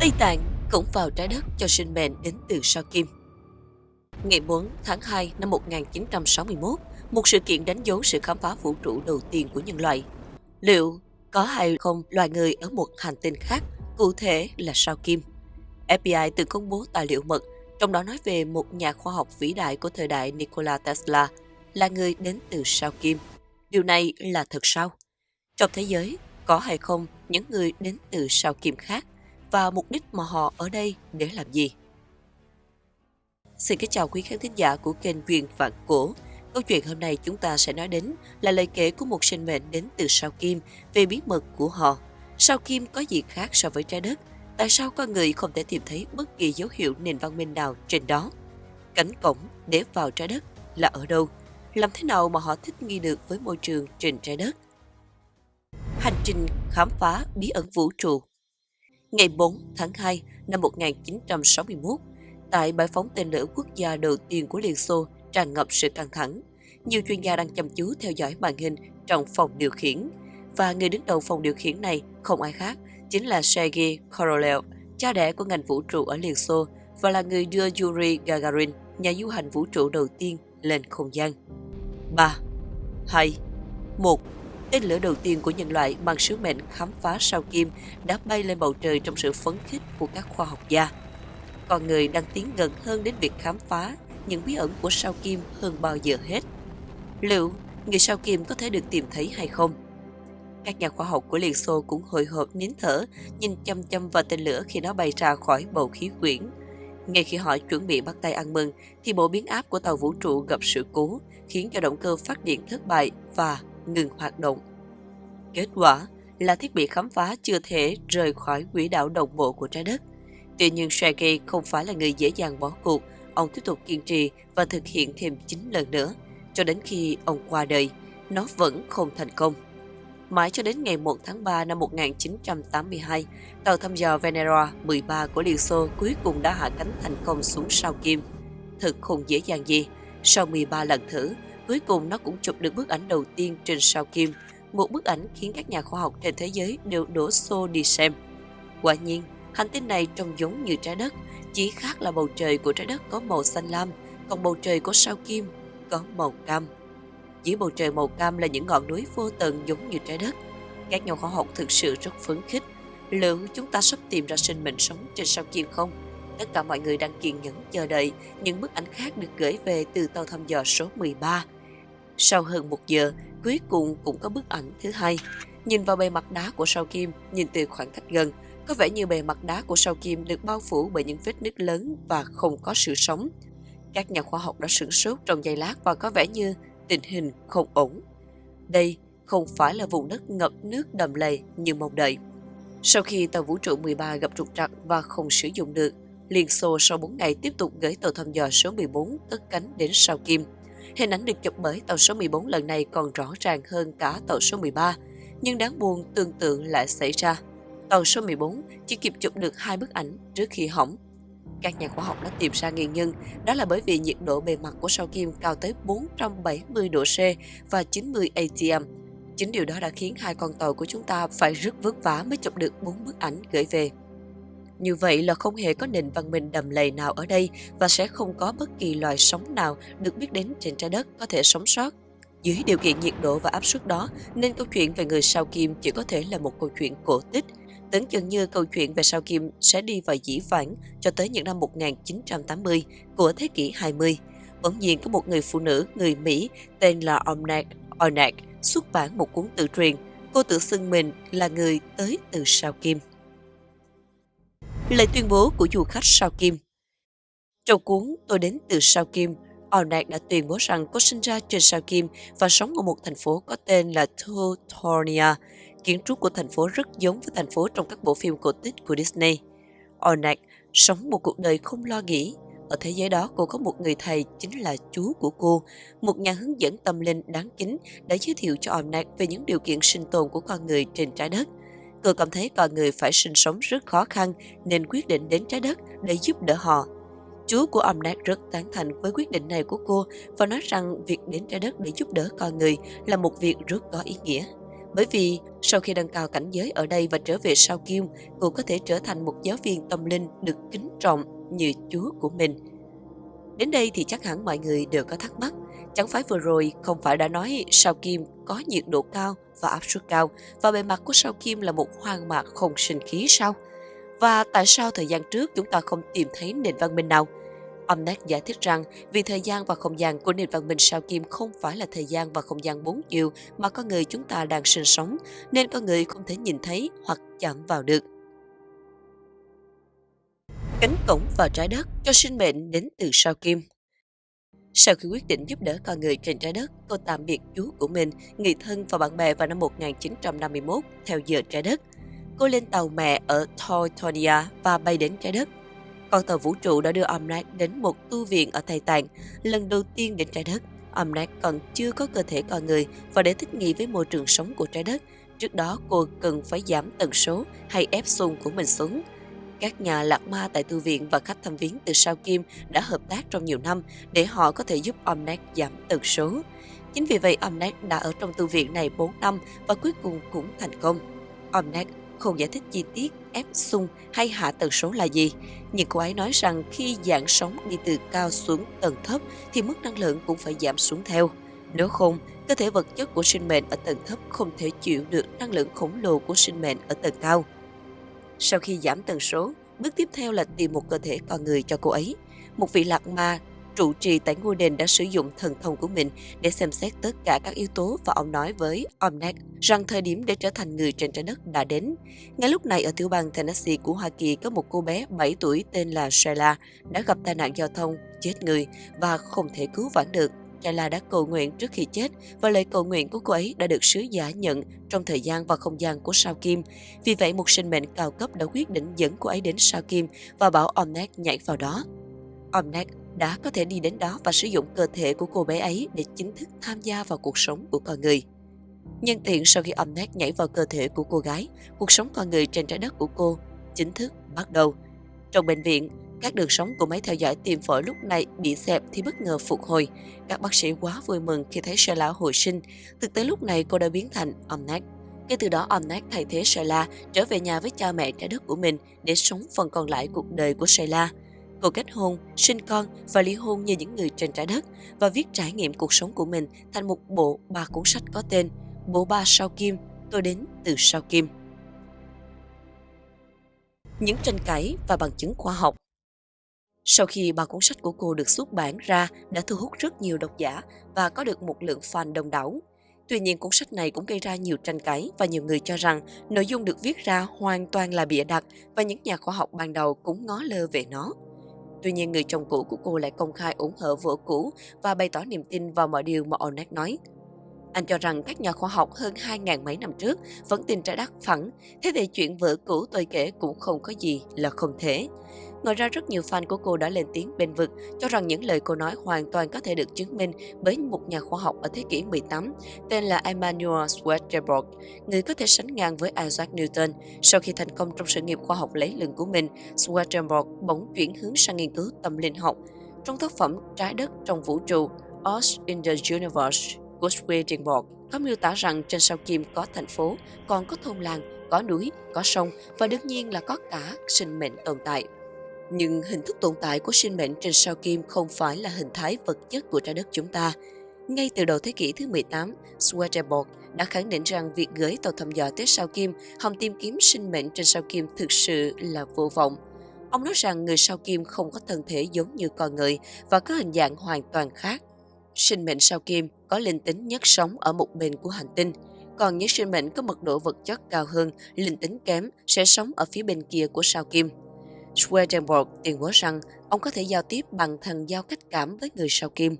Tây Tạng cũng vào trái đất cho sinh mệnh đến từ sao kim. Ngày 4 tháng 2 năm 1961, một sự kiện đánh dấu sự khám phá vũ trụ đầu tiên của nhân loại. Liệu có hay không loài người ở một hành tinh khác, cụ thể là sao kim? FBI từng công bố tài liệu mật, trong đó nói về một nhà khoa học vĩ đại của thời đại Nikola Tesla là người đến từ sao kim. Điều này là thật sao? Trong thế giới, có hay không những người đến từ sao kim khác và mục đích mà họ ở đây để làm gì? Xin kính chào quý khán thính giả của kênh Duyên Vạn Cổ. Câu chuyện hôm nay chúng ta sẽ nói đến là lời kể của một sinh mệnh đến từ sao kim về bí mật của họ. Sao kim có gì khác so với trái đất? Tại sao con người không thể tìm thấy bất kỳ dấu hiệu nền văn minh nào trên đó? Cánh cổng để vào trái đất là ở đâu? Làm thế nào mà họ thích nghi được với môi trường trên trái đất? Hành trình khám phá bí ẩn vũ trụ Ngày 4 tháng 2 năm 1961, tại bãi phóng tên lửa quốc gia đầu tiên của Liên Xô tràn ngập sự căng thẳng. Nhiều chuyên gia đang chăm chú theo dõi màn hình trong phòng điều khiển. Và người đứng đầu phòng điều khiển này không ai khác, chính là Sergei Korolev, cha đẻ của ngành vũ trụ ở Liên Xô và là người đưa Yuri Gagarin, nhà du hành vũ trụ đầu tiên, lên không gian. 3. 2. 1. Tên lửa đầu tiên của nhân loại mang sứ mệnh khám phá sao kim đã bay lên bầu trời trong sự phấn khích của các khoa học gia. Con người đang tiến gần hơn đến việc khám phá những bí ẩn của sao kim hơn bao giờ hết. Liệu người sao kim có thể được tìm thấy hay không? Các nhà khoa học của Liên Xô cũng hồi hộp nín thở, nhìn chăm chăm vào tên lửa khi nó bay ra khỏi bầu khí quyển. Ngay khi họ chuẩn bị bắt tay ăn mừng, thì bộ biến áp của tàu vũ trụ gặp sự cố, khiến cho động cơ phát điện thất bại và ngừng hoạt động. Kết quả là thiết bị khám phá chưa thể rời khỏi quỹ đạo đồng bộ của trái đất. Tuy nhiên Sergei không phải là người dễ dàng bỏ cuộc, ông tiếp tục kiên trì và thực hiện thêm 9 lần nữa, cho đến khi ông qua đời, nó vẫn không thành công. Mãi cho đến ngày 1 tháng 3 năm 1982, tàu thăm dò Venera 13 của Liên Xô cuối cùng đã hạ cánh thành công xuống sao Kim. Thực không dễ dàng gì, sau 13 lần thử, cuối cùng nó cũng chụp được bức ảnh đầu tiên trên sao Kim, một bức ảnh khiến các nhà khoa học trên thế giới đều đổ xô đi xem. Quả nhiên, hành tinh này trông giống như trái đất, chỉ khác là bầu trời của trái đất có màu xanh lam, còn bầu trời của sao Kim có màu cam. Dưới bầu trời màu cam là những ngọn núi vô tận giống như trái đất. Các nhà khoa học thực sự rất phấn khích. Liệu chúng ta sắp tìm ra sinh mệnh sống trên sao Kim không? Tất cả mọi người đang kiên nhẫn chờ đợi những bức ảnh khác được gửi về từ tàu thăm dò số 13. Sau hơn một giờ, cuối cùng cũng có bức ảnh thứ hai. Nhìn vào bề mặt đá của sao Kim, nhìn từ khoảng cách gần, có vẻ như bề mặt đá của sao Kim được bao phủ bởi những vết nứt lớn và không có sự sống. Các nhà khoa học đã sửng sốt trong giây lát và có vẻ như tình hình không ổn. Đây không phải là vùng đất ngập nước đầm lầy như mong đợi. Sau khi tàu vũ trụ 13 gặp trục trặc và không sử dụng được, Liên Xô sau 4 ngày tiếp tục gửi tàu thăm dò số 14 cất cánh đến sao Kim. Hình ảnh được chụp bởi tàu số 14 lần này còn rõ ràng hơn cả tàu số 13, nhưng đáng buồn tương tự lại xảy ra. Tàu số 14 chỉ kịp chụp được hai bức ảnh trước khi hỏng các nhà khoa học đã tìm ra nguyên nhân, đó là bởi vì nhiệt độ bề mặt của sao kim cao tới 470 độ C và 90 ATM. Chính điều đó đã khiến hai con tàu của chúng ta phải rất vất vả mới chụp được bốn bức ảnh gửi về. Như vậy là không hề có nền văn minh đầm lầy nào ở đây và sẽ không có bất kỳ loài sống nào được biết đến trên trái đất có thể sống sót. Dưới điều kiện nhiệt độ và áp suất đó, nên câu chuyện về người sao kim chỉ có thể là một câu chuyện cổ tích Tưởng chừng như câu chuyện về sao Kim sẽ đi vào dĩ vãng cho tới những năm 1980 của thế kỷ 20. Bỗng nhiên có một người phụ nữ người Mỹ tên là Omnak Onac xuất bản một cuốn tự truyền. Cô tự xưng mình là người tới từ sao Kim. Lời tuyên bố của du khách sao Kim Trong cuốn Tôi đến từ sao Kim, Onak đã tuyên bố rằng cô sinh ra trên sao Kim và sống ở một thành phố có tên là Tutonia, Kiến trúc của thành phố rất giống với thành phố trong các bộ phim cổ tích của Disney. Onak sống một cuộc đời không lo nghĩ. Ở thế giới đó cô có một người thầy chính là chú của cô, một nhà hướng dẫn tâm linh đáng kính đã giới thiệu cho Onak về những điều kiện sinh tồn của con người trên trái đất. Cô cảm thấy con người phải sinh sống rất khó khăn nên quyết định đến trái đất để giúp đỡ họ. Chú của Omnak rất tán thành với quyết định này của cô và nói rằng việc đến trái đất để giúp đỡ con người là một việc rất có ý nghĩa. Bởi vì sau khi nâng cao cảnh giới ở đây và trở về sao Kim, cô có thể trở thành một giáo viên tâm linh được kính trọng như Chúa của mình. Đến đây thì chắc hẳn mọi người đều có thắc mắc. Chẳng phải vừa rồi không phải đã nói sao Kim có nhiệt độ cao và áp suất cao và bề mặt của sao Kim là một hoang mạc không sinh khí sao? Và tại sao thời gian trước chúng ta không tìm thấy nền văn minh nào? Omnet giải thích rằng vì thời gian và không gian của nền văn minh sao kim không phải là thời gian và không gian bốn chiều mà con người chúng ta đang sinh sống, nên con người không thể nhìn thấy hoặc chạm vào được. Cánh cổng và trái đất cho sinh mệnh đến từ sao kim sau khi quyết định giúp đỡ con người trên trái đất, cô tạm biệt chú của mình, người thân và bạn bè vào năm 1951 theo giờ trái đất. Cô lên tàu mẹ ở Tortonia và bay đến trái đất. Con tàu vũ trụ đã đưa Omnac đến một tu viện ở Tây Tạng, lần đầu tiên đến trái đất. Omnac còn chưa có cơ thể con người và để thích nghi với môi trường sống của trái đất, trước đó cô cần phải giảm tần số hay ép xung của mình xuống. Các nhà lạc ma tại thư viện và khách thăm viếng từ sao Kim đã hợp tác trong nhiều năm để họ có thể giúp Omnet giảm tần số. Chính vì vậy Omnet đã ở trong thư viện này 4 năm và cuối cùng cũng thành công. Omnet không giải thích chi tiết ép sung hay hạ tần số là gì, nhưng cô ấy nói rằng khi dạng sóng đi từ cao xuống tầng thấp thì mức năng lượng cũng phải giảm xuống theo. Nếu không, cơ thể vật chất của sinh mệnh ở tầng thấp không thể chịu được năng lượng khổng lồ của sinh mệnh ở tầng cao. Sau khi giảm tần số, bước tiếp theo là tìm một cơ thể con người cho cô ấy. Một vị lạc ma trụ trì tại ngôi đền đã sử dụng thần thông của mình để xem xét tất cả các yếu tố và ông nói với Omnac rằng thời điểm để trở thành người trên trái đất đã đến. Ngay lúc này ở tiểu bang Tennessee của Hoa Kỳ có một cô bé 7 tuổi tên là Sheila đã gặp tai nạn giao thông, chết người và không thể cứu vãn được. Kayla đã cầu nguyện trước khi chết và lời cầu nguyện của cô ấy đã được sứ giả nhận trong thời gian và không gian của sao kim. Vì vậy, một sinh mệnh cao cấp đã quyết định dẫn cô ấy đến sao kim và bảo Omnac nhảy vào đó. Omnac đã có thể đi đến đó và sử dụng cơ thể của cô bé ấy để chính thức tham gia vào cuộc sống của con người. Nhân tiện sau khi Omnet nhảy vào cơ thể của cô gái, cuộc sống con người trên trái đất của cô chính thức bắt đầu. Trong bệnh viện, các đường sống của máy theo dõi tim phổi lúc này bị xẹp thì bất ngờ phục hồi. Các bác sĩ quá vui mừng khi thấy Sheila hồi sinh. Thực tế lúc này cô đã biến thành Omnac. Kể từ đó Omnac thay thế Sheila trở về nhà với cha mẹ trái đất của mình để sống phần còn lại cuộc đời của Sheila. Cô kết hôn, sinh con và ly hôn như những người trên trái đất và viết trải nghiệm cuộc sống của mình thành một bộ ba cuốn sách có tên Bộ ba sao kim, tôi đến từ sao kim. Những tranh cãi và bằng chứng khoa học sau khi ba cuốn sách của cô được xuất bản ra đã thu hút rất nhiều độc giả và có được một lượng fan đông đảo. Tuy nhiên cuốn sách này cũng gây ra nhiều tranh cãi và nhiều người cho rằng nội dung được viết ra hoàn toàn là bịa đặt và những nhà khoa học ban đầu cũng ngó lơ về nó. Tuy nhiên người chồng cũ của cô lại công khai ủng hộ vợ cũ và bày tỏ niềm tin vào mọi điều mà Onet nói. Anh cho rằng các nhà khoa học hơn 2.000 mấy năm trước vẫn tin trái đất phẳng, thế thì chuyện vợ cũ tôi kể cũng không có gì là không thể. Ngoài ra rất nhiều fan của cô đã lên tiếng bên vực cho rằng những lời cô nói hoàn toàn có thể được chứng minh bởi một nhà khoa học ở thế kỷ 18 tên là Emmanuel Swedenborg, người có thể sánh ngang với Isaac Newton. Sau khi thành công trong sự nghiệp khoa học lấy lừng của mình, Swedenborg bỗng chuyển hướng sang nghiên cứu tâm linh học. Trong tác phẩm Trái đất trong vũ trụ, Us in the Universe của Swedenborg có miêu tả rằng trên sao kim có thành phố, còn có thôn làng, có núi, có sông và đương nhiên là có cả sinh mệnh tồn tại nhưng hình thức tồn tại của sinh mệnh trên sao kim không phải là hình thái vật chất của trái đất chúng ta. Ngay từ đầu thế kỷ thứ 18, Swedenborg đã khẳng định rằng việc gửi tàu thăm dò tới sao kim hòng tìm kiếm sinh mệnh trên sao kim thực sự là vô vọng. Ông nói rằng người sao kim không có thân thể giống như con người và có hình dạng hoàn toàn khác. Sinh mệnh sao kim có linh tính nhất sống ở một bên của hành tinh, còn những sinh mệnh có mật độ vật chất cao hơn, linh tính kém sẽ sống ở phía bên kia của sao kim. Swedenborg tuyên bố rằng ông có thể giao tiếp bằng thần giao cách cảm với người sao kim.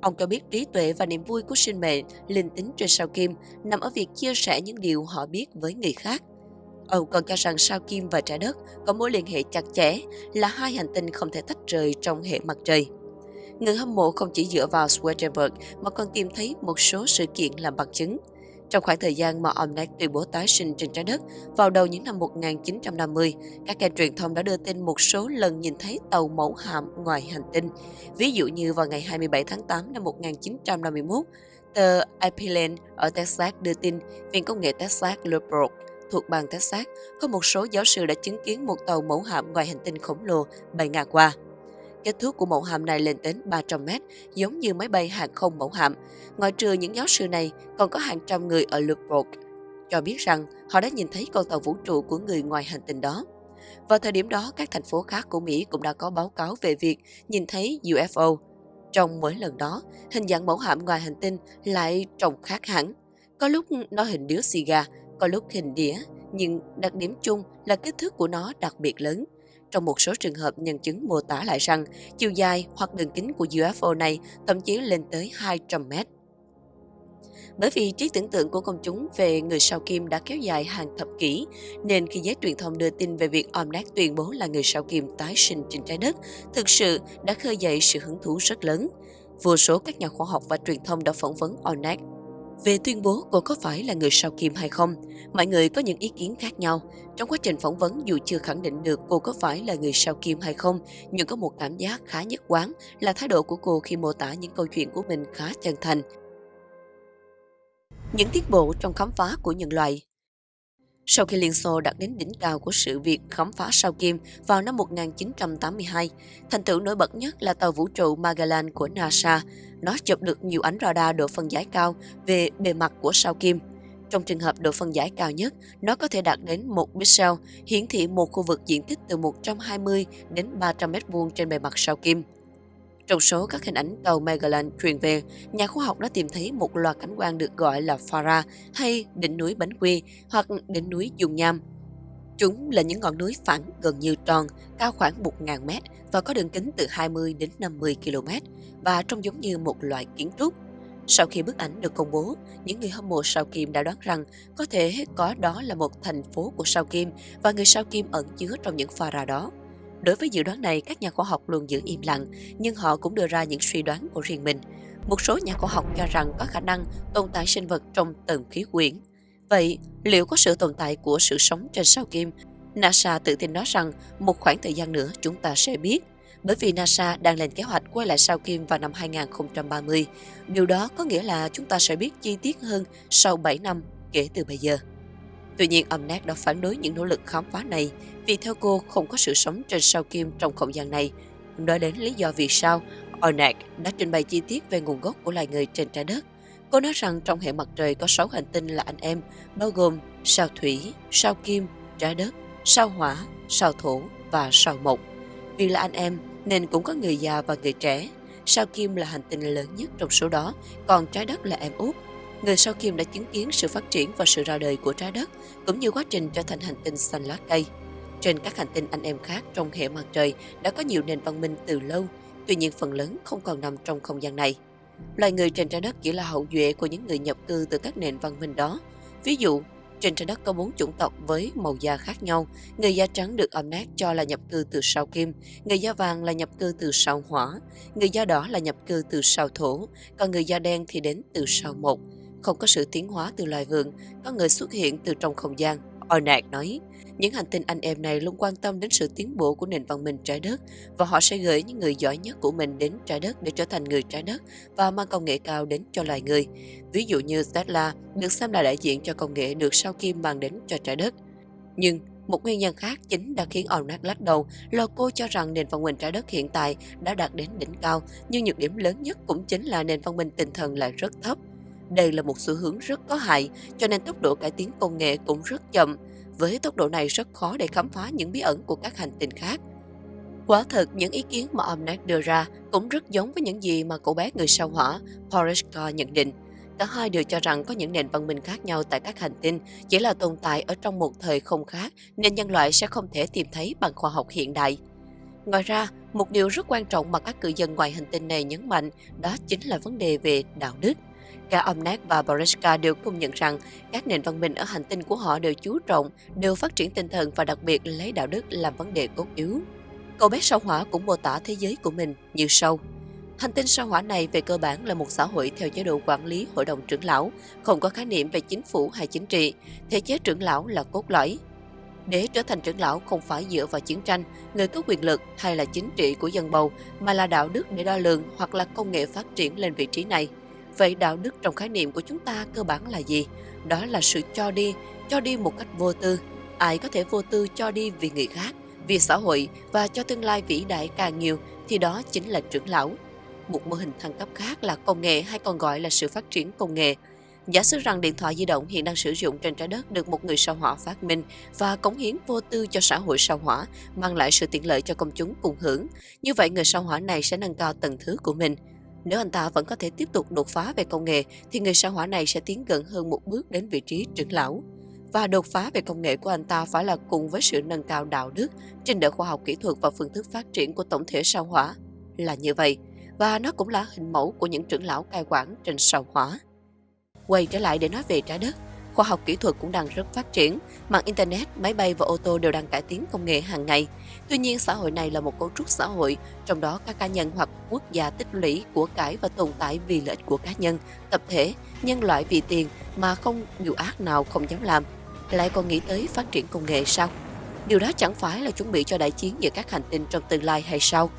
Ông cho biết trí tuệ và niềm vui của sinh mệnh, linh tính trên sao kim nằm ở việc chia sẻ những điều họ biết với người khác. Ông còn cho rằng sao kim và trái đất có mối liên hệ chặt chẽ là hai hành tinh không thể tách rời trong hệ mặt trời. Người hâm mộ không chỉ dựa vào Swedenborg mà còn tìm thấy một số sự kiện làm bằng chứng – trong khoảng thời gian mà Omnac tuyên bố tái sinh trên trái đất vào đầu những năm 1950, các kênh truyền thông đã đưa tin một số lần nhìn thấy tàu mẫu hạm ngoài hành tinh. Ví dụ như vào ngày 27 tháng 8 năm 1951, Tờ Abilene ở Texas đưa tin Viện Công nghệ Texas Lubbock thuộc bang Texas có một số giáo sư đã chứng kiến một tàu mẫu hạm ngoài hành tinh khổng lồ bay ngang qua. Kích thước của mẫu hạm này lên đến 300 mét, giống như máy bay hàng không mẫu hạm. Ngoài trừ những giáo sư này, còn có hàng trăm người ở Lubbock cho biết rằng họ đã nhìn thấy con tàu vũ trụ của người ngoài hành tinh đó. Vào thời điểm đó, các thành phố khác của Mỹ cũng đã có báo cáo về việc nhìn thấy UFO. Trong mỗi lần đó, hình dạng mẫu hạm ngoài hành tinh lại trông khác hẳn. Có lúc nó hình điếu xì gà, có lúc hình đĩa, nhưng đặc điểm chung là kích thước của nó đặc biệt lớn. Trong một số trường hợp, nhân chứng mô tả lại rằng chiều dài hoặc đường kính của UFO này thậm chí lên tới 200 mét. Bởi vì trí tưởng tượng của công chúng về người sao kim đã kéo dài hàng thập kỷ, nên khi giới truyền thông đưa tin về việc Omnath tuyên bố là người sao kim tái sinh trên trái đất, thực sự đã khơi dậy sự hứng thú rất lớn. Vô số các nhà khoa học và truyền thông đã phỏng vấn Omnath về tuyên bố cô có phải là người sao kim hay không, mọi người có những ý kiến khác nhau. Trong quá trình phỏng vấn dù chưa khẳng định được cô có phải là người sao kim hay không, nhưng có một cảm giác khá nhất quán là thái độ của cô khi mô tả những câu chuyện của mình khá chân thành. Những tiến bộ trong khám phá của nhân loại sau khi Liên Xô đạt đến đỉnh cao của sự việc khám phá sao kim vào năm 1982, thành tựu nổi bật nhất là tàu vũ trụ Magellan của NASA. Nó chụp được nhiều ánh radar độ phân giải cao về bề mặt của sao kim. Trong trường hợp độ phân giải cao nhất, nó có thể đạt đến 1 pixel, hiển thị một khu vực diện tích từ 120 đến 300 m2 trên bề mặt sao kim. Trong số các hình ảnh tàu Magellan truyền về, nhà khoa học đã tìm thấy một loạt cảnh quan được gọi là Farah hay đỉnh núi Bánh Quy hoặc đỉnh núi Dung Nham. Chúng là những ngọn núi phẳng gần như tròn, cao khoảng 1.000 mét và có đường kính từ 20 đến 50 km và trông giống như một loại kiến trúc. Sau khi bức ảnh được công bố, những người hâm mộ sao kim đã đoán rằng có thể có đó là một thành phố của sao kim và người sao kim ẩn chứa trong những pha đó. Đối với dự đoán này, các nhà khoa học luôn giữ im lặng, nhưng họ cũng đưa ra những suy đoán của riêng mình. Một số nhà khoa học cho rằng có khả năng tồn tại sinh vật trong tầng khí quyển. Vậy, liệu có sự tồn tại của sự sống trên sao kim? NASA tự tin nói rằng một khoảng thời gian nữa chúng ta sẽ biết. Bởi vì NASA đang lên kế hoạch quay lại sao kim vào năm 2030. Điều đó có nghĩa là chúng ta sẽ biết chi tiết hơn sau 7 năm kể từ bây giờ. Tuy nhiên, Omnac đã phản đối những nỗ lực khám phá này vì theo cô không có sự sống trên sao kim trong không gian này. Nói đến lý do vì sao, Omnac đã trình bày chi tiết về nguồn gốc của loài người trên trái đất. Cô nói rằng trong hệ mặt trời có 6 hành tinh là anh em, bao gồm sao thủy, sao kim, trái đất, sao hỏa, sao thổ và sao mộc. Vì là anh em nên cũng có người già và người trẻ. Sao kim là hành tinh lớn nhất trong số đó, còn trái đất là em út người sao kim đã chứng kiến sự phát triển và sự ra đời của trái đất, cũng như quá trình trở thành hành tinh xanh lá cây. Trên các hành tinh anh em khác trong hệ mặt trời đã có nhiều nền văn minh từ lâu, tuy nhiên phần lớn không còn nằm trong không gian này. Loài người trên trái đất chỉ là hậu duệ của những người nhập cư từ các nền văn minh đó. Ví dụ, trên trái đất có bốn chủng tộc với màu da khác nhau. Người da trắng được âm nát cho là nhập cư từ sao kim, người da vàng là nhập cư từ sao hỏa, người da đỏ là nhập cư từ sao thổ, còn người da đen thì đến từ sao mộc không có sự tiến hóa từ loài vượn, có người xuất hiện từ trong không gian. Ornat nói, những hành tinh anh em này luôn quan tâm đến sự tiến bộ của nền văn minh trái đất và họ sẽ gửi những người giỏi nhất của mình đến trái đất để trở thành người trái đất và mang công nghệ cao đến cho loài người. Ví dụ như Tesla được xem là đại diện cho công nghệ được sao kim mang đến cho trái đất. Nhưng một nguyên nhân khác chính đã khiến Ornat lắc đầu là cô cho rằng nền văn minh trái đất hiện tại đã đạt đến đỉnh cao, nhưng nhược điểm lớn nhất cũng chính là nền văn minh tinh thần lại rất thấp. Đây là một xu hướng rất có hại, cho nên tốc độ cải tiến công nghệ cũng rất chậm. Với tốc độ này rất khó để khám phá những bí ẩn của các hành tinh khác. Quả thật, những ý kiến mà Omnac đưa ra cũng rất giống với những gì mà cậu bé người sao hỏa Porishka nhận định. Cả hai đều cho rằng có những nền văn minh khác nhau tại các hành tinh chỉ là tồn tại ở trong một thời không khác nên nhân loại sẽ không thể tìm thấy bằng khoa học hiện đại. Ngoài ra, một điều rất quan trọng mà các cư dân ngoài hành tinh này nhấn mạnh đó chính là vấn đề về đạo đức. Cả Omnac và Boriska đều công nhận rằng các nền văn minh ở hành tinh của họ đều chú trọng, đều phát triển tinh thần và đặc biệt lấy đạo đức làm vấn đề cốt yếu. Cậu bé sao hỏa cũng mô tả thế giới của mình như sau. Hành tinh sao hỏa này về cơ bản là một xã hội theo chế độ quản lý hội đồng trưởng lão, không có khái niệm về chính phủ hay chính trị, thể chế trưởng lão là cốt lõi. Để trở thành trưởng lão không phải dựa vào chiến tranh, người có quyền lực hay là chính trị của dân bầu, mà là đạo đức để đo lường hoặc là công nghệ phát triển lên vị trí này – Vậy đạo đức trong khái niệm của chúng ta cơ bản là gì? Đó là sự cho đi, cho đi một cách vô tư. Ai có thể vô tư cho đi vì người khác, vì xã hội và cho tương lai vĩ đại càng nhiều thì đó chính là trưởng lão. Một mô hình thăng cấp khác là công nghệ hay còn gọi là sự phát triển công nghệ. Giả sử rằng điện thoại di động hiện đang sử dụng trên trái đất được một người sao hỏa phát minh và cống hiến vô tư cho xã hội sao hỏa, mang lại sự tiện lợi cho công chúng cùng hưởng. Như vậy người sao hỏa này sẽ nâng cao tầng thứ của mình. Nếu anh ta vẫn có thể tiếp tục đột phá về công nghệ thì người sao hỏa này sẽ tiến gần hơn một bước đến vị trí trưởng lão. Và đột phá về công nghệ của anh ta phải là cùng với sự nâng cao đạo đức, trình độ khoa học kỹ thuật và phương thức phát triển của tổng thể sao hỏa. Là như vậy, và nó cũng là hình mẫu của những trưởng lão cai quản trên sao hỏa. Quay trở lại để nói về trái đất, khoa học kỹ thuật cũng đang rất phát triển, mạng Internet, máy bay và ô tô đều đang cải tiến công nghệ hàng ngày. Tuy nhiên, xã hội này là một cấu trúc xã hội, trong đó các cá nhân hoặc quốc gia tích lũy của cải và tồn tại vì lợi ích của cá nhân, tập thể, nhân loại vì tiền mà không điều ác nào không dám làm. Lại còn nghĩ tới phát triển công nghệ sao? Điều đó chẳng phải là chuẩn bị cho đại chiến giữa các hành tinh trong tương lai hay sao?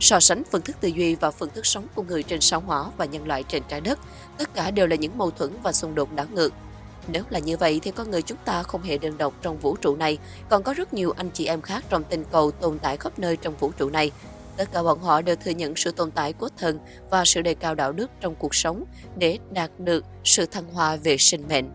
So sánh phương thức tư duy và phương thức sống của người trên sao hỏa và nhân loại trên trái đất, tất cả đều là những mâu thuẫn và xung đột đảo ngược. Nếu là như vậy thì con người chúng ta không hề đơn độc trong vũ trụ này, còn có rất nhiều anh chị em khác trong tinh cầu tồn tại khắp nơi trong vũ trụ này. Tất cả bọn họ đều thừa nhận sự tồn tại của thần và sự đề cao đạo đức trong cuộc sống để đạt được sự thăng hoa về sinh mệnh.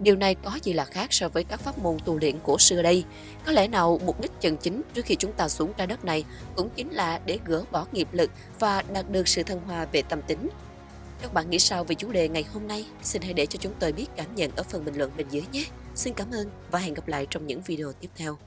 Điều này có gì là khác so với các pháp môn tu luyện cổ xưa đây? Có lẽ nào mục đích chân chính trước khi chúng ta xuống trái đất này cũng chính là để gỡ bỏ nghiệp lực và đạt được sự thăng hoa về tâm tính? Các bạn nghĩ sao về chủ đề ngày hôm nay? Xin hãy để cho chúng tôi biết cảm nhận ở phần bình luận bên dưới nhé. Xin cảm ơn và hẹn gặp lại trong những video tiếp theo.